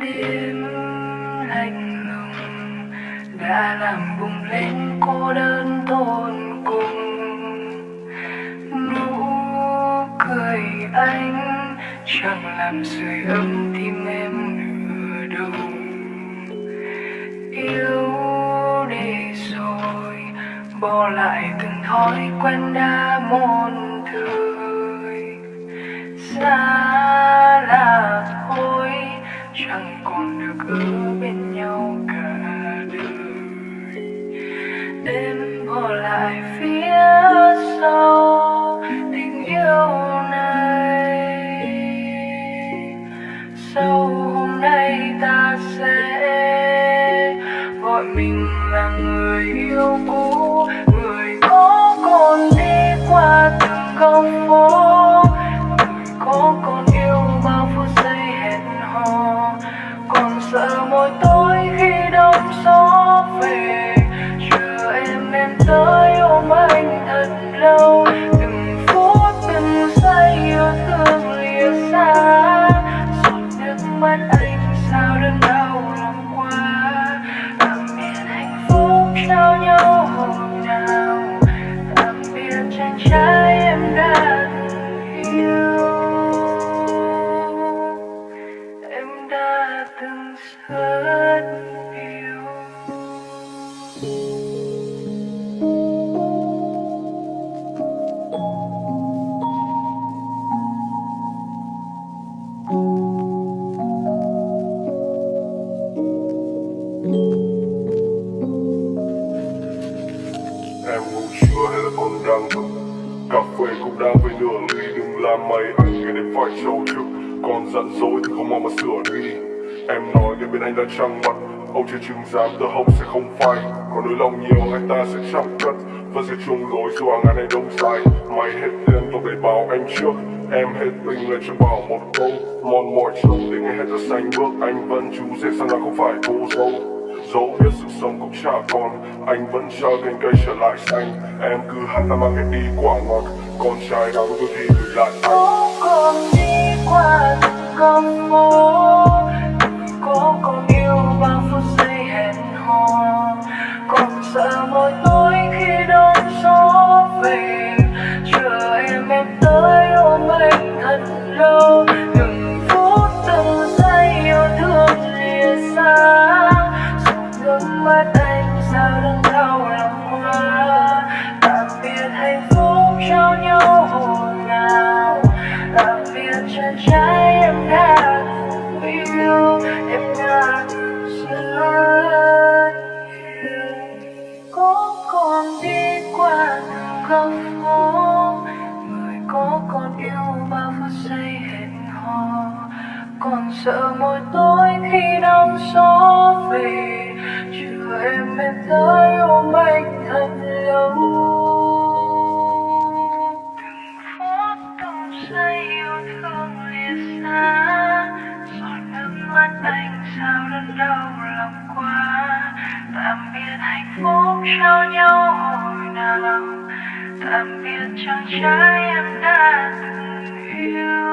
đêm lạnh lùng, đã làm bùng lên cô đơn tột cùng. Nụ cười anh chẳng làm sưởi ấm tim em nửa đâu yêu đi rồi, bỏ lại từng thói quen đã muôn Đừng anh nghe đến phải trâu thức. Còn giận dỗi thì không mong mà sửa đi. Em nói nghe bên anh đã trăng mặt. Ông chưa chứng giám tờ hồng sẽ không phai. Còn nỗi lòng nhiều, anh ta sẽ chẳng cất. Vẫn sẽ chung lối dù hàng ngàn đông dài. Mày hết tiền tôi để báo anh trước. Em hết tình lên cho bảo một câu. Mòn mỏi trông để ngày hết ra xanh bước. Anh vẫn chú rể sang là không phải cô dâu. Dẫu biết sự sống cũng chả còn, Anh vẫn chờ cành cây trở lại xanh. Em cứ hát ta mang em đi quả ngọt Con trai nào tôi thì lại anh có còn đi qua từng con phố. Có con yêu bao phút giây hẹn hò. Còn sợ mỗi tối khi đón gió về. Chờ em em tới ôm anh thật lâu. Từng phút, từng giây yêu thương lìa xa. Giọt nước mắt anh sao đớn đau lòng quá. Tạm biệt hạnh phúc. Còn sợ mỗi tối khi đông gió về chờ em em tới ôm anh thật lâu. Từng phút từng giây yêu thương lìa xa, giọt nước mắt anh sao đớn đau lòng quá. Tạm biệt hạnh phúc trao nhau hồi nào. Tạm biệt chàng trai em đã từng yêu.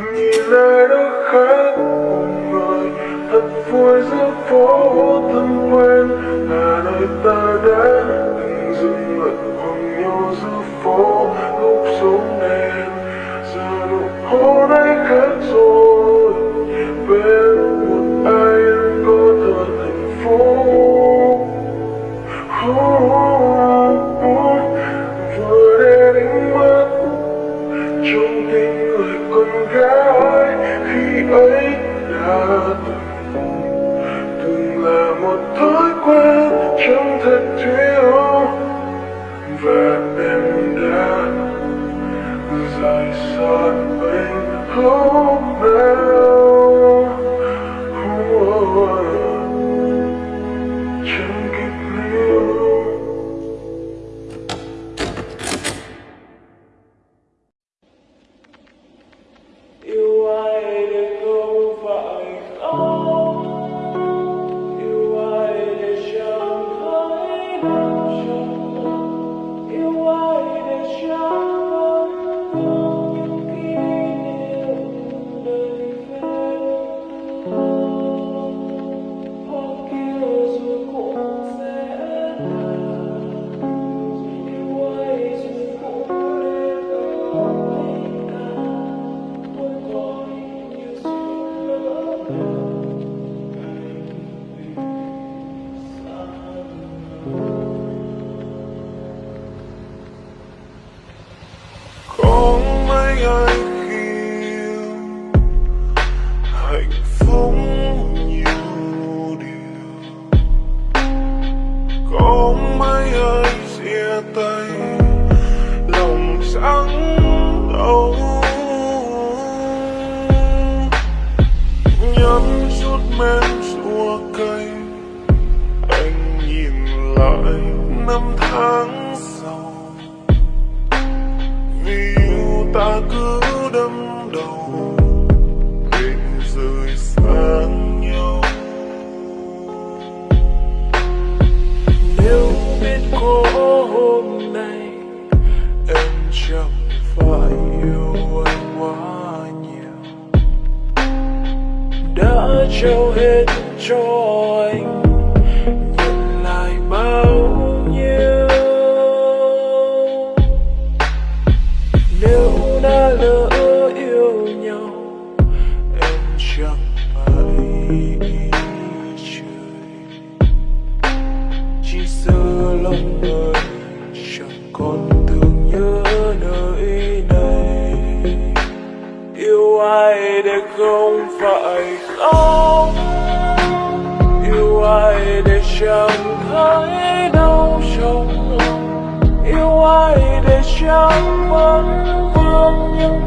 Healer rời xa anh But. Đã trao hết cho anh. Nhận lại bao nhiêu. Nếu đã lỡ yêu nhau, em chẳng phải trời. Chỉ sợ lòng người chẳng còn thương nhớ nơi này. Yêu ai để không phải ai để vẫn vương những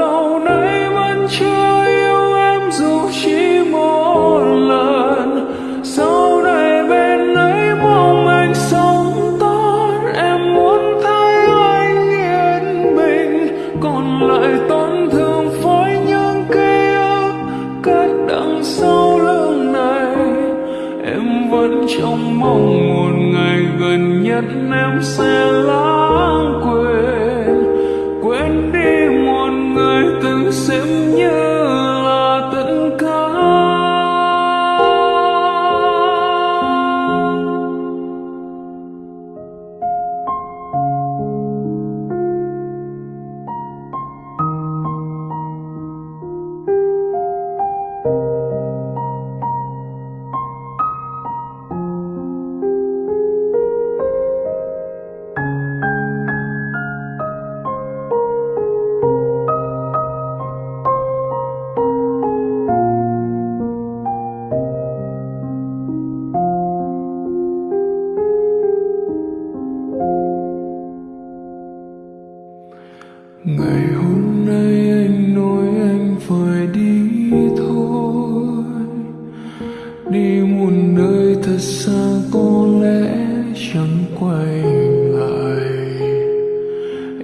lâu nay vẫn chưa yêu em dù chỉ một lần. Sau này bên ấy mong anh sống tốt, em muốn thấy anh yên bình. Còn lại tổn thương với những ký ức cất đằng sau lưng này. Em vẫn trông mong một ngày gần nhất em sẽ lãng quên. Quên đi từng xem nhau.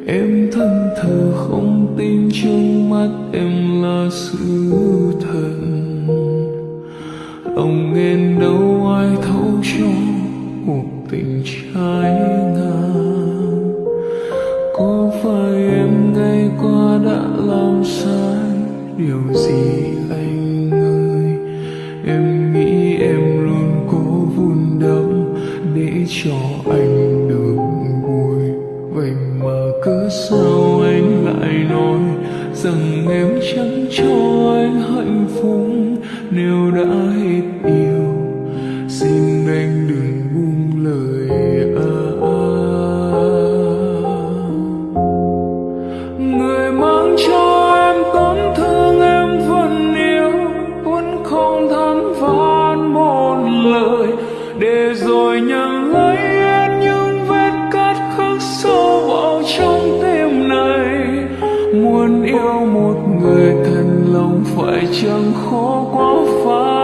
Em thân thờ không tin trong mắt em là sự thật lòng em đâu ai thấu cho cuộc tình trái ngang. Có phải em ngày qua đã làm sai? Điều gì anh ơi? Em nghĩ em luôn cố vun đắp để cho anh phải chẳng khó quá